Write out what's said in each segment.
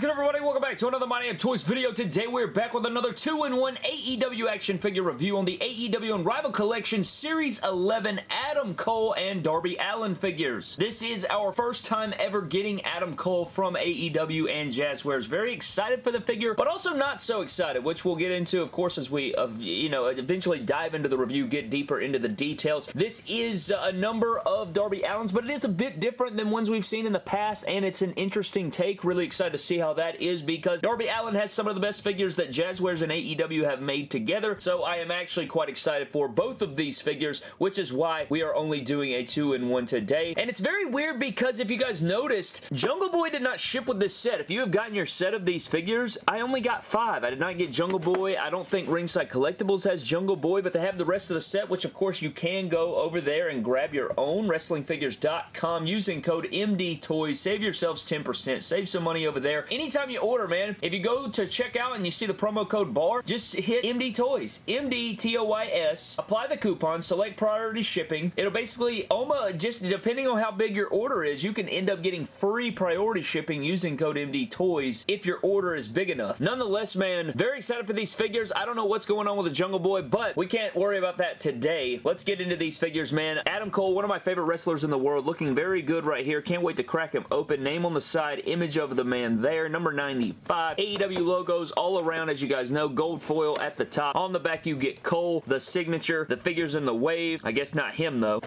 good everybody? Welcome back to another My Damn Toys video. Today we're back with another 2-in-1 AEW action figure review on the AEW Unrivaled Collection Series 11 Adam Cole and Darby Allin figures. This is our first time ever getting Adam Cole from AEW and Jazwares. Very excited for the figure, but also not so excited, which we'll get into, of course, as we, uh, you know, eventually dive into the review, get deeper into the details. This is a number of Darby Allin's, but it is a bit different than ones we've seen in the past, and it's an interesting take. Really excited to see how that is because Darby Allin has some of the best figures that Jazwares and AEW have made together, so I am actually quite excited for both of these figures, which is why we are only doing a two-in-one today. And it's very weird because if you guys noticed, Jungle Boy did not ship with this set. If you have gotten your set of these figures, I only got five. I did not get Jungle Boy. I don't think Ringside Collectibles has Jungle Boy, but they have the rest of the set, which of course you can go over there and grab your own, WrestlingFigures.com, using code MD Toys. Save yourselves 10%. Save some money over there. Anytime you order, man, if you go to checkout and you see the promo code BAR, just hit MD Toys. M-D-T-O-Y-S. Apply the coupon. Select priority shipping. It'll basically, Oma, just depending on how big your order is, you can end up getting free priority shipping using code MD Toys if your order is big enough. Nonetheless, man, very excited for these figures. I don't know what's going on with the Jungle Boy, but we can't worry about that today. Let's get into these figures, man. Adam Cole, one of my favorite wrestlers in the world, looking very good right here. Can't wait to crack him open. Name on the side, image of the man there. Number 95. AEW logos all around, as you guys know. Gold foil at the top. On the back, you get Cole, the signature, the figures in the wave. I guess not him, though.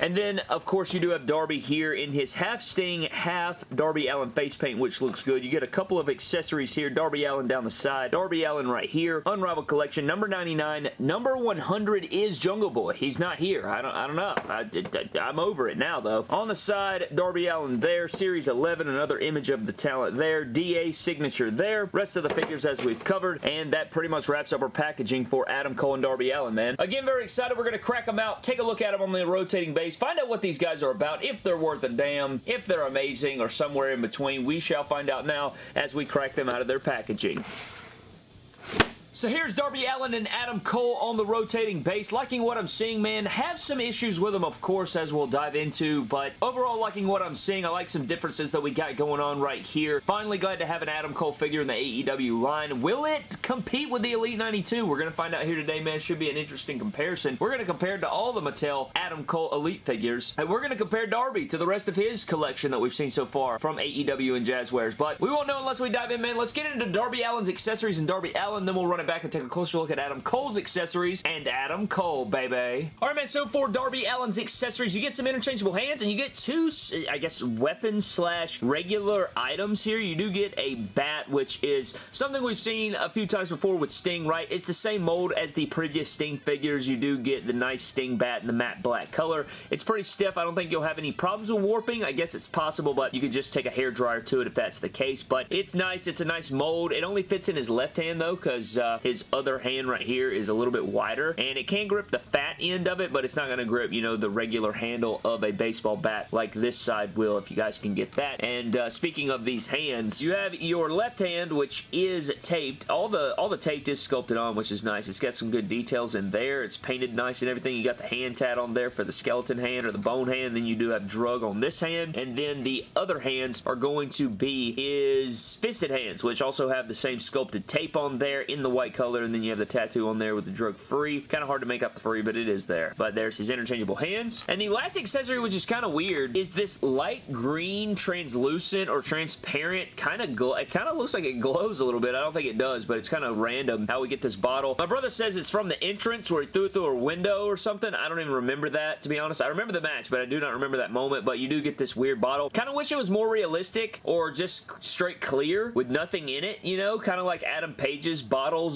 And then, of course, you do have Darby here in his half Sting, half Darby Allin face paint, which looks good. You get a couple of accessories here. Darby Allin down the side. Darby Allin right here. Unrivaled Collection, number 99. Number 100 is Jungle Boy. He's not here. I don't, I don't know. I, am over it now, though. On the side, Darby Allin there. Series 11, another image of the talent there. DA signature there. Rest of the figures as we've covered. And that pretty much wraps up our packaging for Adam Cole and Darby Allin, man. Again, very excited. We're going to crack them out. Take a look at them on the rotating base. Find out what these guys are about. If they're worth a damn. If they're amazing or somewhere in between. We shall find out now as we crack them out of their packaging. So here's Darby Allin and Adam Cole on the rotating base. Liking what I'm seeing, man. Have some issues with them, of course, as we'll dive into, but overall liking what I'm seeing. I like some differences that we got going on right here. Finally glad to have an Adam Cole figure in the AEW line. Will it compete with the Elite 92? We're going to find out here today, man. Should be an interesting comparison. We're going to compare to all the Mattel Adam Cole Elite figures, and we're going to compare Darby to the rest of his collection that we've seen so far from AEW and Jazwares, but we won't know unless we dive in, man. Let's get into Darby Allin's accessories and Darby Allin, then we'll run back and take a closer look at Adam Cole's accessories and Adam Cole, baby. Alright, man, so for Darby Allin's accessories, you get some interchangeable hands and you get two, I guess, weapons slash regular items here. You do get a bat, which is something we've seen a few times before with Sting, right? It's the same mold as the previous Sting figures. You do get the nice Sting bat in the matte black color. It's pretty stiff. I don't think you'll have any problems with warping. I guess it's possible, but you could just take a hair dryer to it if that's the case. But it's nice. It's a nice mold. It only fits in his left hand, though, because uh, his other hand right here is a little bit wider and it can grip the fat end of it but it's not going to grip you know the regular handle of a baseball bat like this side will if you guys can get that. And uh, speaking of these hands you have your left hand which is taped. All the all the tape is sculpted on which is nice. It's got some good details in there. It's painted nice and everything. You got the hand tat on there for the skeleton hand or the bone hand. Then you do have drug on this hand. And then the other hands are going to be his fisted hands which also have the same sculpted tape on there in the white color and then you have the tattoo on there with the drug free. Kind of hard to make up the free, but it is there. But there's his interchangeable hands. And the last accessory, which is kind of weird, is this light green translucent or transparent kind of glow. It kind of looks like it glows a little bit. I don't think it does, but it's kind of random how we get this bottle. My brother says it's from the entrance where he threw it through a window or something. I don't even remember that, to be honest. I remember the match, but I do not remember that moment, but you do get this weird bottle. Kind of wish it was more realistic or just straight clear with nothing in it, you know? Kind of like Adam Page's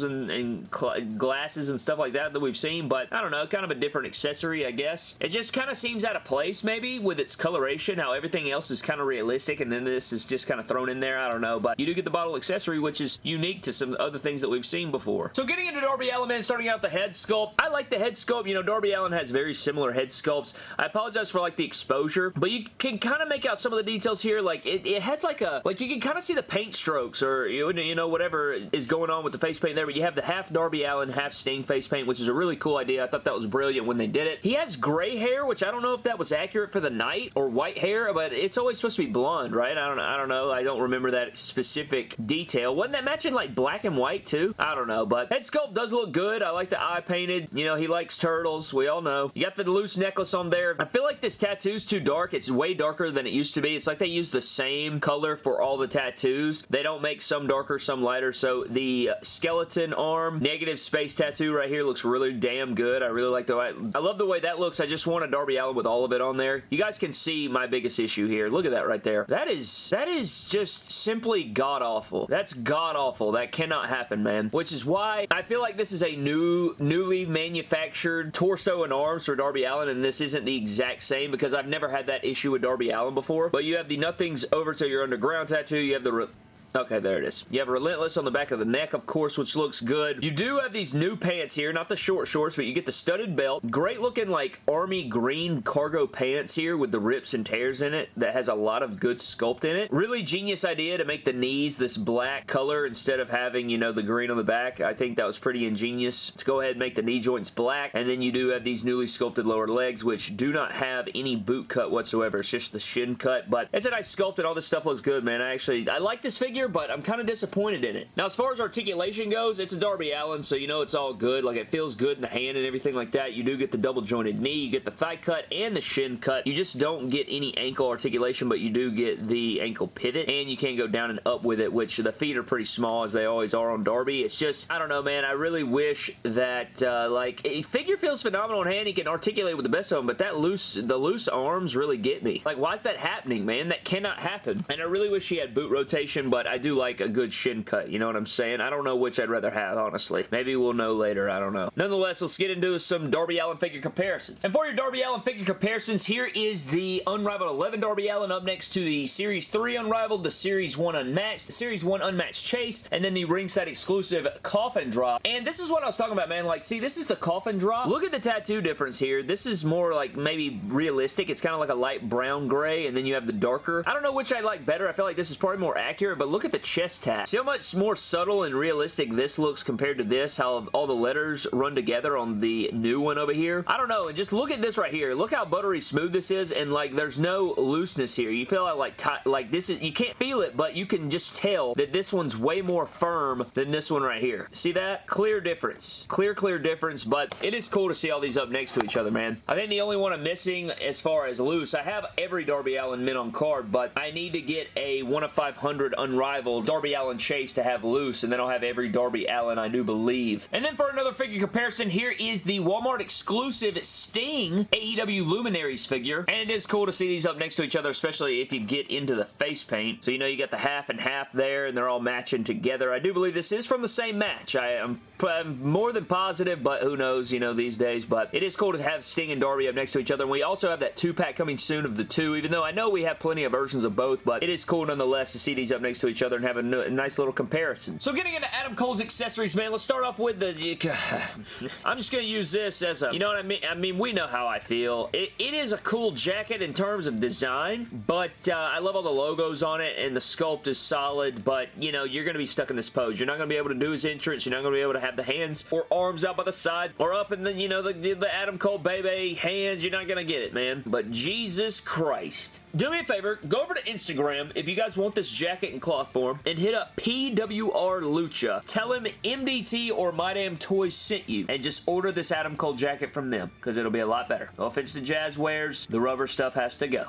and, and glasses and stuff like that that we've seen, but I don't know, kind of a different accessory, I guess. It just kind of seems out of place, maybe, with its coloration, how everything else is kind of realistic, and then this is just kind of thrown in there, I don't know, but you do get the bottle accessory, which is unique to some other things that we've seen before. So getting into Darby Allin, starting out the head sculpt, I like the head sculpt, you know, Darby Allin has very similar head sculpts. I apologize for, like, the exposure, but you can kind of make out some of the details here, like, it, it has, like, a, like, you can kind of see the paint strokes, or, you know, whatever is going on with the face paint there, there, but you have the half Darby Allin, half Sting face paint, which is a really cool idea. I thought that was brilliant when they did it. He has gray hair, which I don't know if that was accurate for the night, or white hair, but it's always supposed to be blonde, right? I don't, I don't know. I don't remember that specific detail. Wasn't that matching like black and white too? I don't know, but head sculpt does look good. I like the eye painted. You know, he likes turtles. We all know. You got the loose necklace on there. I feel like this tattoo's too dark. It's way darker than it used to be. It's like they use the same color for all the tattoos. They don't make some darker, some lighter, so the uh, skeleton arm negative space tattoo right here looks really damn good. I really like the way, I love the way that looks. I just want a Darby Allin with all of it on there. You guys can see my biggest issue here. Look at that right there. That is, that is just simply god-awful. That's god-awful. That cannot happen, man. Which is why I feel like this is a new, newly manufactured torso and arms for Darby Allin, and this isn't the exact same because I've never had that issue with Darby Allin before. But you have the Nothing's Over Till You're Underground tattoo. You have the Okay, there it is. You have Relentless on the back of the neck, of course, which looks good. You do have these new pants here, not the short shorts, but you get the studded belt. Great looking, like, army green cargo pants here with the rips and tears in it that has a lot of good sculpt in it. Really genius idea to make the knees this black color instead of having, you know, the green on the back. I think that was pretty ingenious. Let's go ahead and make the knee joints black, and then you do have these newly sculpted lower legs, which do not have any boot cut whatsoever. It's just the shin cut, but it's a nice sculpt, and all this stuff looks good, man. I actually, I like this figure, but I'm kind of disappointed in it. Now, as far as articulation goes, it's a Darby Allin, so you know it's all good. Like, it feels good in the hand and everything like that. You do get the double jointed knee, you get the thigh cut and the shin cut. You just don't get any ankle articulation, but you do get the ankle pivot, and you can go down and up with it, which the feet are pretty small, as they always are on Darby. It's just, I don't know, man. I really wish that, uh, like, a figure feels phenomenal in hand. He can articulate with the best of them, but that loose, the loose arms really get me. Like, why is that happening, man? That cannot happen. And I really wish he had boot rotation, but I do like like a good shin cut, you know what I'm saying? I don't know which I'd rather have, honestly. Maybe we'll know later, I don't know. Nonetheless, let's get into some Darby Allin figure comparisons. And for your Darby Allin figure comparisons, here is the Unrivaled 11 Darby Allin up next to the Series 3 Unrivaled, the Series 1 Unmatched, the Series 1 Unmatched Chase, and then the ringside exclusive Coffin Drop. And this is what I was talking about, man. Like, see, this is the Coffin Drop. Look at the tattoo difference here. This is more like maybe realistic. It's kind of like a light brown gray, and then you have the darker. I don't know which I like better. I feel like this is probably more accurate, but look at the chest tat. See how much more subtle and realistic this looks compared to this? How all the letters run together on the new one over here? I don't know. And just look at this right here. Look how buttery smooth this is and like there's no looseness here. You feel like like this is, you can't feel it, but you can just tell that this one's way more firm than this one right here. See that? Clear difference. Clear, clear difference, but it is cool to see all these up next to each other, man. I think the only one I'm missing as far as loose, I have every Darby Allin mint on card, but I need to get a 1 of 500 unrivaled Darby Allin Chase to have loose, and then I'll have every Darby Allin I do believe. And then for another figure comparison, here is the Walmart exclusive Sting AEW Luminaries figure, and it is cool to see these up next to each other, especially if you get into the face paint. So you know you got the half and half there, and they're all matching together. I do believe this is from the same match. I am I'm more than positive, but who knows, you know, these days. But it is cool to have Sting and Darby up next to each other. And we also have that two-pack coming soon of the two, even though I know we have plenty of versions of both, but it is cool nonetheless to see these up next to each other and have a, nice little comparison. So getting into Adam Cole's accessories, man, let's start off with the... I'm just going to use this as a... You know what I mean? I mean, we know how I feel. It, it is a cool jacket in terms of design, but uh, I love all the logos on it, and the sculpt is solid, but, you know, you're going to be stuck in this pose. You're not going to be able to do his entrance. You're not going to be able to have have the hands or arms out by the sides or up in the, you know, the, the Adam Cole baby hands. You're not going to get it, man. But Jesus Christ. Do me a favor, go over to Instagram if you guys want this jacket and cloth form and hit up PWR Lucha. Tell him MDT or My Damn Toys sent you and just order this Adam Cole jacket from them because it'll be a lot better. No offense to Jazwares, the rubber stuff has to go.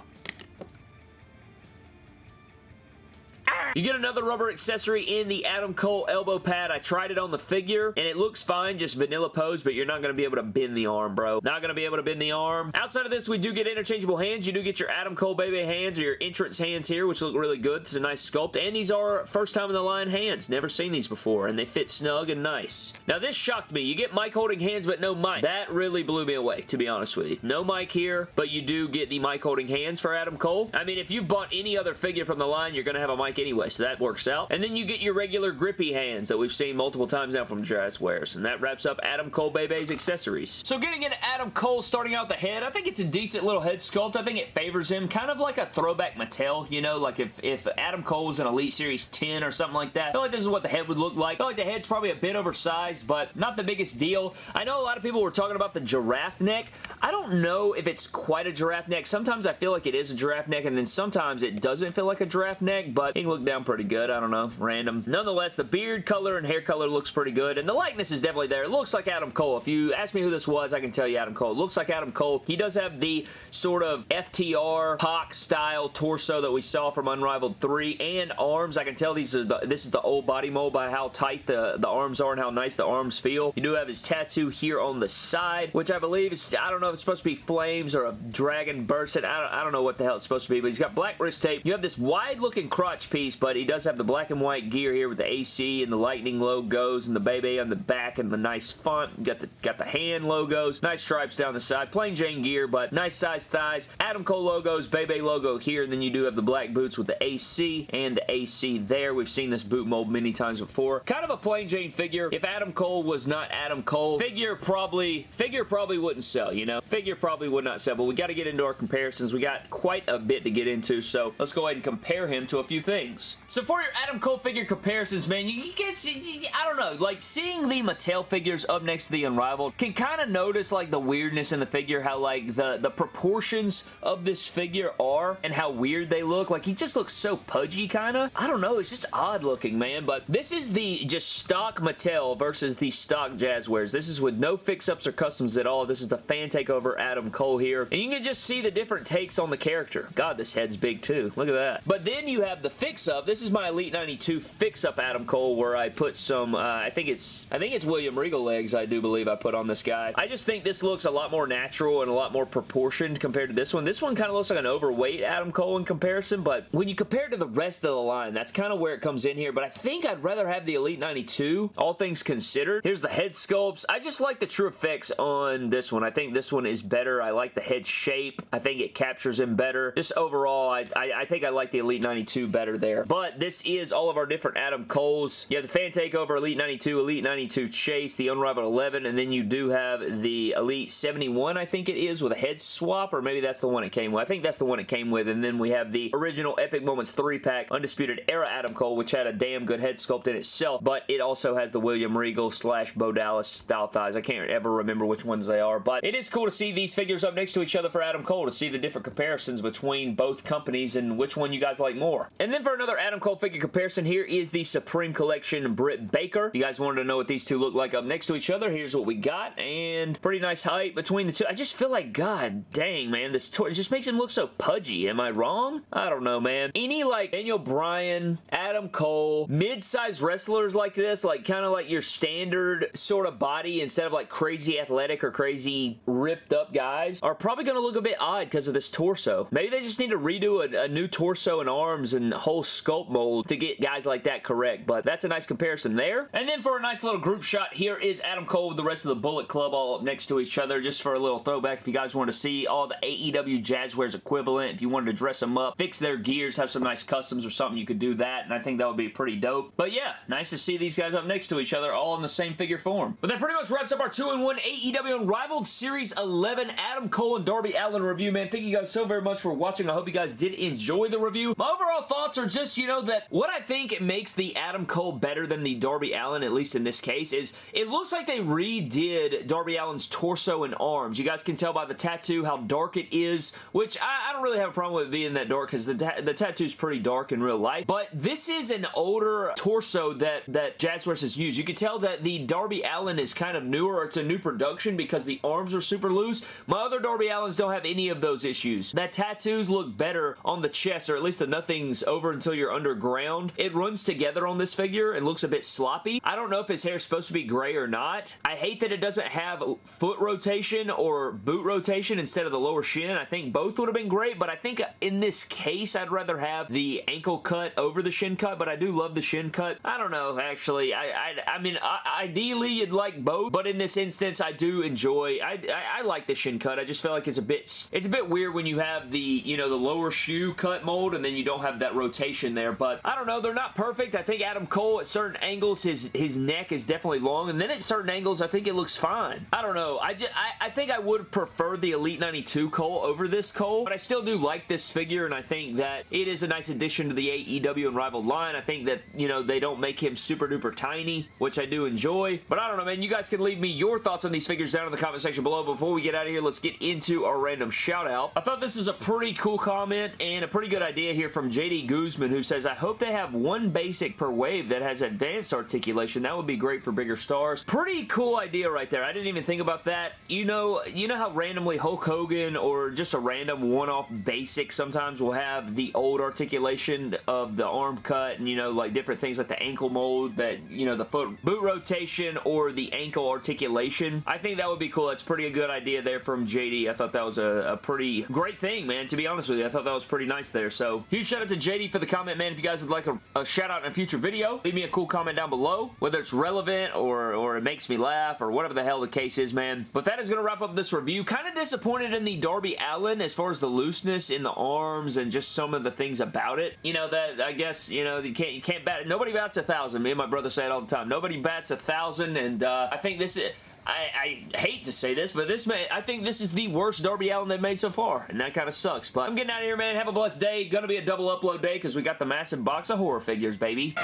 You get another rubber accessory in the Adam Cole elbow pad. I tried it on the figure, and it looks fine, just vanilla pose, but you're not going to be able to bend the arm, bro. Not going to be able to bend the arm. Outside of this, we do get interchangeable hands. You do get your Adam Cole baby hands or your entrance hands here, which look really good. It's a nice sculpt, and these are first time in the line hands. Never seen these before, and they fit snug and nice. Now, this shocked me. You get mic holding hands, but no mic. That really blew me away, to be honest with you. No mic here, but you do get the mic holding hands for Adam Cole. I mean, if you've bought any other figure from the line, you're going to have a mic anyway anyway, so that works out. And then you get your regular grippy hands that we've seen multiple times now from Jazwares, and that wraps up Adam Cole Bay Bay's accessories. So getting into Adam Cole, starting out the head, I think it's a decent little head sculpt. I think it favors him, kind of like a throwback Mattel, you know, like if, if Adam Cole was an Elite Series 10 or something like that. I feel like this is what the head would look like. I feel like the head's probably a bit oversized, but not the biggest deal. I know a lot of people were talking about the giraffe neck. I don't know if it's quite a giraffe neck. Sometimes I feel like it is a giraffe neck, and then sometimes it doesn't feel like a giraffe neck, but it can look down pretty good. I don't know. Random. Nonetheless, the beard color and hair color looks pretty good, and the likeness is definitely there. It looks like Adam Cole. If you ask me who this was, I can tell you Adam Cole. It looks like Adam Cole. He does have the sort of FTR Hawk style torso that we saw from Unrivaled 3 and arms. I can tell these are the, this is the old body mold by how tight the, the arms are and how nice the arms feel. You do have his tattoo here on the side, which I believe is, I don't know if it's supposed to be flames or a dragon bursting. I don't, I don't know what the hell it's supposed to be, but he's got black wrist tape. You have this wide looking crotch piece, but he does have the black and white gear here with the AC and the lightning logos and the baby on the back and the nice font. Got the, got the hand logos, nice stripes down the side, plain Jane gear, but nice size thighs. Adam Cole logos, Bay Bay logo here, and then you do have the black boots with the AC and the AC there. We've seen this boot mold many times before. Kind of a plain Jane figure. If Adam Cole was not Adam Cole, figure probably, figure probably wouldn't sell, you know? Figure probably would not sell, but we got to get into our comparisons. We got quite a bit to get into, so let's go ahead and compare him to a few things. So for your Adam Cole figure comparisons, man, you get, I don't know, like seeing the Mattel figures up next to the Unrivaled can kind of notice like the weirdness in the figure, how like the, the proportions of this figure are and how weird they look. Like he just looks so pudgy kind of. I don't know, it's just odd looking, man, but this is the just stock Mattel versus the stock Jazwares. This is with no fix-ups or customs at all. This is the fan takeover Adam Cole here, and you can just see the different takes on the character. God, this head's big too. Look at that. But then you have the fix-up. This is my Elite 92 fix-up Adam Cole where I put some, uh, I think it's, I think it's William Regal legs, I do believe I put on this guy. I just think this looks a lot more natural and a lot more proportioned compared to this one. This one kind of looks like an overweight Adam Cole in comparison, but when you compare to the rest of the line, that's kind of where it comes in here, but I think I'd rather have the Elite 92, all things considered. Here's the head sculpts. I just like the true effects on this one. I think this one is better. I like the head shape. I think it captures him better. Just overall, I, I, I think I like the Elite 92 better there. But this is all of our different Adam Coles. You have the Fan Takeover Elite 92, Elite 92 Chase, the Unrivaled 11, and then you do have the Elite 71, I think it is, with a head swap, or maybe that's the one it came with. I think that's the one it came with, and then we have the original Epic Moments 3-pack Undisputed Era Adam Cole, which had a damn good head sculpt in itself, but it also has the William Regal slash Bo Dallas style thighs. I can't ever remember which ones they are, but it is cool to see these figures up next to each other for Adam Cole to see the different comparisons between both companies and which one you guys like more. And then for another Adam Cole figure comparison, here is the Supreme Collection Britt Baker. If you guys wanted to know what these two look like up next to each other, here's what we got, and pretty nice height between the two. I just feel like, god dang, man, this toy just makes him look so pudgy. Am I wrong? I don't know, man. Any, like, Daniel Bryan, Adam Cole, mid-sized wrestlers like this, like, kind of like your standard sort of body instead of, like, crazy athletic or crazy ripped up guys, are probably going to look a bit odd because of this torso. Maybe they just need to redo a, a new torso and arms and whole sculpt mold to get guys like that correct, but that's a nice comparison there. And then for a nice little group shot, here is Adam Cole with the rest of the Bullet Club all up next to each other, just for a little throwback if you guys want to see all the AEW Jazwares equivalent, if you wanted to dress them up, fix their gears, have some nice customs or something, you could do that, and I think that would be pretty dope. But yeah, nice to see these guys up next to each other, all in the same figure form. But that pretty much wraps up our 2-in-1 AEW Unrivaled Series 11 Adam Cole and Darby Allin review, man. Thank you guys so very much for watching. I hope you guys did enjoy the review. My overall thoughts are just, you know, that what I think makes the Adam Cole better than the Darby Allin, at least in this case, is it looks like they redid Darby Allin's torso and arms. You guys can tell by the tattoo how dark it is, which I, I don't really have a problem with being that dark because the, ta the tattoo's pretty dark in real life, but this is an older torso that, that Jazwares has used. You can tell that the Darby Allin is kind of newer, it's a new production because the arms are super loose. My other Darby Allins don't have any of those issues. That tattoos look better on the chest, or at least the nothing's over until you're underground. It runs together on this figure and looks a bit sloppy. I don't know if his hair is supposed to be gray or not. I hate that it doesn't have foot rotation or boot rotation instead of the lower shin. I think both would have been great, but I think in this case, I'd rather have the ankle cut over the shin cut, but I do love the shin cut. I don't know, actually. I I, I mean, I, ideally, you'd like both, but in this instance, I do enjoy, I, I, I like the shin cut. I just feel like it's a bit, it's a bit weird when you have the, you know, the lower shoe cut mold, and then you don't have that rotation there, but I don't know. They're not perfect. I think Adam Cole at certain angles, his, his neck is definitely long, and then at certain angles, I think it looks fine. I don't know. I, just, I, I think I would prefer the Elite 92 Cole over this Cole, but I still do like this figure, and I think that it is a nice addition to the AEW Unrivaled line. I think that, you know, they don't make him super duper tiny, which I do enjoy, but I don't know, man. You guys can leave me your thoughts on these figures down in the comment section below. Before we get out of here, let's get into our random shout out. I thought this was a pretty cool comment and a pretty good idea here from JD Guzman who says, I hope they have one basic per wave that has advanced articulation. That would be great for bigger stars. Pretty cool idea right there. I didn't even think about that. You know, you know how randomly Hulk Hogan or just a random one-off basic sometimes will have the old articulation of the arm cut and, you know, like different things like the ankle mold that, you know, the foot boot rotation or the ankle articulation. I think that would be cool. That's pretty a good idea there from JD. I thought that was a, a pretty great thing, man, to be honest with you. I thought that was pretty nice there. So, huge shout out to JD for the comment, man. If you guys would like a, a shout out in a future video, leave me a cool comment down below, whether it's relevant or, or it makes me laugh or whatever the hell the case is, man. But that is going to wrap up this review. Kind of disappointed in the Darby Allin as far as the looseness in the arms and just some of the things about it. You know, that I guess, you know, you can't, you can't bat, nobody bats a thousand. Me and my brother say it all the time. Nobody bats a thousand and uh, I think this is, I, I, hate to say this, but this may, I think this is the worst Darby Allin they've made so far, and that kind of sucks. But I'm getting out of here, man. Have a blessed day. Gonna be a double upload day because we got the massive box of horror figures, baby.